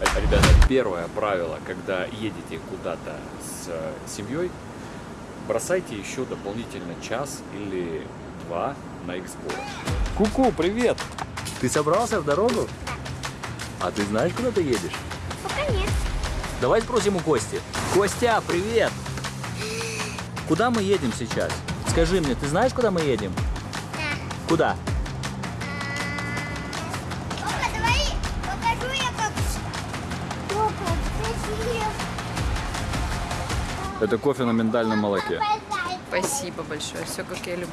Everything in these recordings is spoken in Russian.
Ребята, первое правило, когда едете куда-то с э, семьей, бросайте еще дополнительно час или два на сборы. Ку-ку, привет! Ты собрался в дорогу? А ты знаешь, куда ты едешь? Пока нет. Давай спросим у Кости. Костя, привет! Куда мы едем сейчас? Скажи мне, ты знаешь, куда мы едем? Да. Куда? Это кофе на миндальном молоке. Спасибо большое, все как я люблю.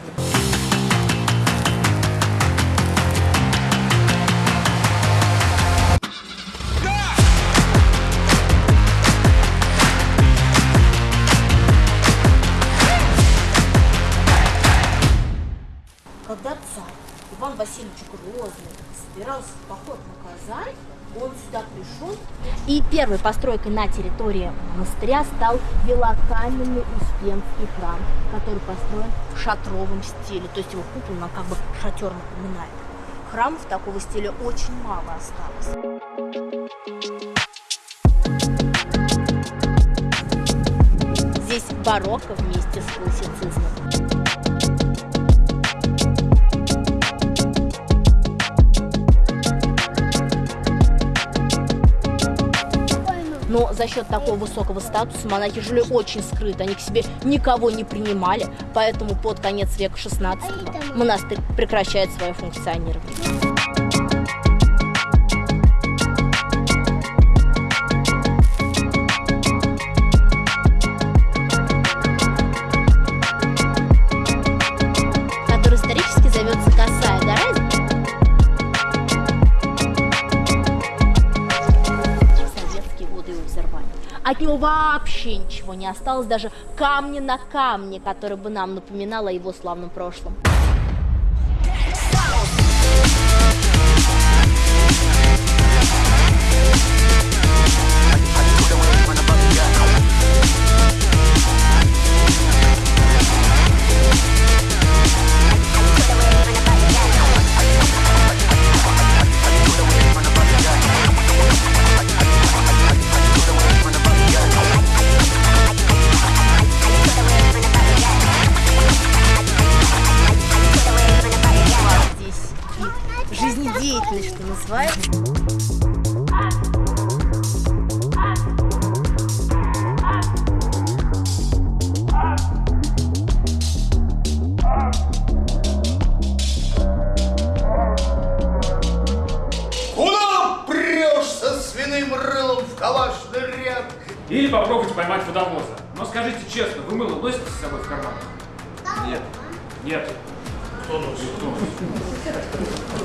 Когда царь Иван Васильевич Грозный собирался в поход на Казань, он сюда пришел. И первой постройкой на территории монастыря стал белокаменный Успенский храм, который построен в шатровом стиле. То есть его купол нам как бы шатер напоминает. Храмов такого стиля очень мало осталось. Здесь барокко вместе с классицизмом. Но за счет такого высокого статуса монахи жили очень скрыто, они к себе никого не принимали, поэтому под конец века 16 монастырь прекращает свое функционирование. Взорвали. От него вообще ничего не осталось, даже камни на камне, который бы нам напоминал о его славном прошлом. Жизнедеятельность, что называется. Куда прешь со свиным рылом в калашный ряд? Или попробуйте поймать водовоза. Но скажите честно, вы мыло носите с собой в карманах? Нет. Нет. Кто носит? Кто носит?